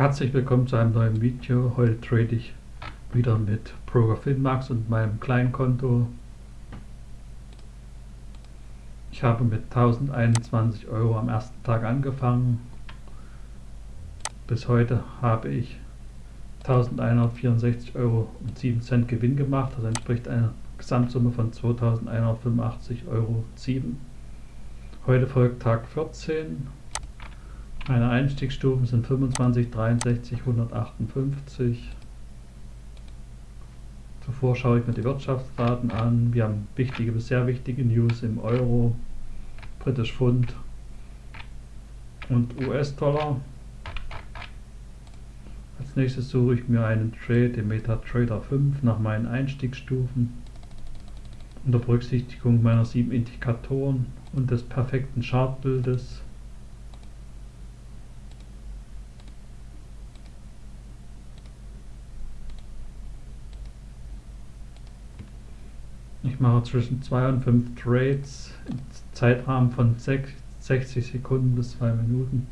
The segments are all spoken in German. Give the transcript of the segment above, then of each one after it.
Herzlich willkommen zu einem neuen Video. Heute trade ich wieder mit Broker Finmax und meinem Kleinkonto. Ich habe mit 1021 Euro am ersten Tag angefangen. Bis heute habe ich 1164 Euro und 7 Cent Gewinn gemacht. Das entspricht einer Gesamtsumme von 2185 Euro. 7. Heute folgt Tag 14. Meine Einstiegsstufen sind 25, 63, 158. Zuvor schaue ich mir die Wirtschaftsdaten an. Wir haben wichtige bis sehr wichtige News im Euro, Britisch Pfund und US-Dollar. Als nächstes suche ich mir einen Trade im MetaTrader 5 nach meinen Einstiegsstufen. Unter Berücksichtigung meiner sieben Indikatoren und des perfekten Chartbildes Ich mache zwischen 2 und 5 Trades im Zeitrahmen von 60 Sekunden bis 2 Minuten.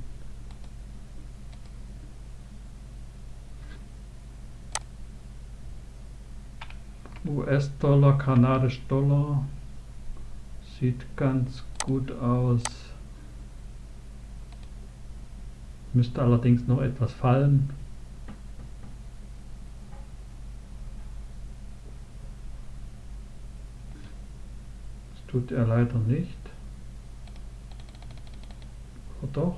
US-Dollar, kanadisch Dollar sieht ganz gut aus. Müsste allerdings noch etwas fallen. Tut er leider nicht. Oder doch?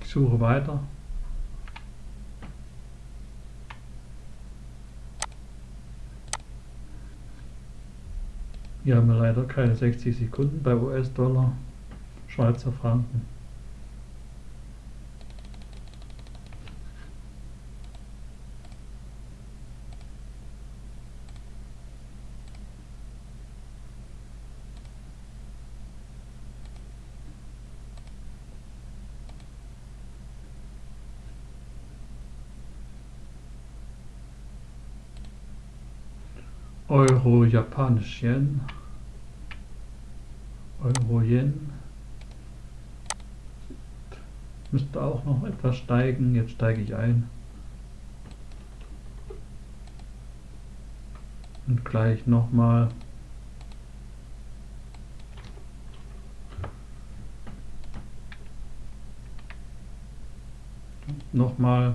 Ich suche weiter. Hier haben wir leider keine 60 Sekunden bei US-Dollar, Schweizer Franken. Euro, Japanisch Yen, Euro Yen. Müsste auch noch etwas steigen. Jetzt steige ich ein. Und gleich nochmal. Nochmal.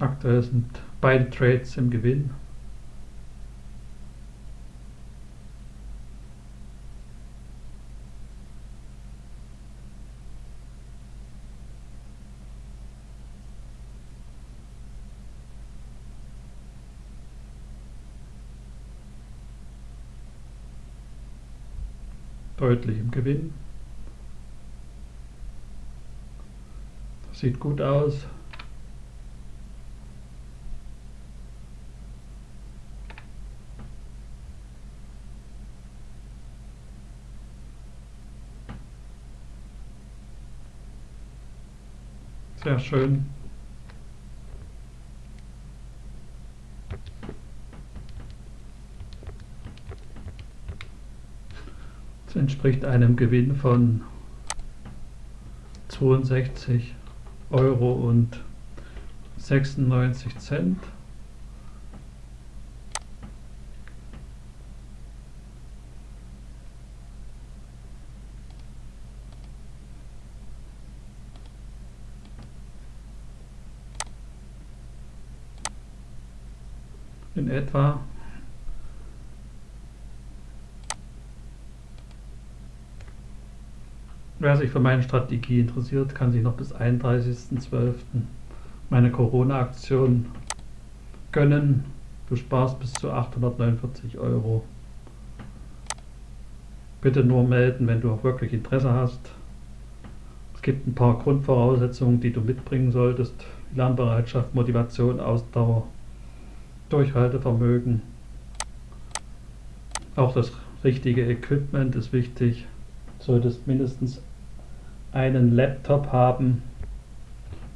Aktuell sind beide Trades im Gewinn. Deutlich im Gewinn. Das sieht gut aus. Sehr schön. Das entspricht einem Gewinn von 62 Euro und 96 Cent. In etwa. Wer sich für meine Strategie interessiert, kann sich noch bis 31.12. meine Corona-Aktion gönnen. Du sparst bis zu 849 Euro. Bitte nur melden, wenn du auch wirklich Interesse hast. Es gibt ein paar Grundvoraussetzungen, die du mitbringen solltest. Lernbereitschaft, Motivation, Ausdauer, Durchhaltevermögen. Auch das richtige Equipment ist wichtig. Du solltest mindestens einen Laptop haben.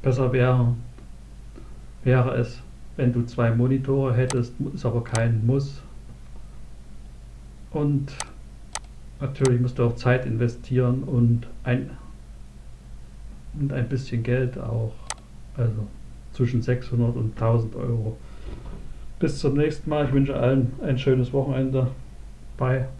Besser wäre, wäre es, wenn du zwei Monitore hättest, ist aber kein Muss. Und natürlich musst du auch Zeit investieren und ein, und ein bisschen Geld auch. Also zwischen 600 und 1000 Euro. Bis zum nächsten Mal. Ich wünsche allen ein schönes Wochenende. Bye.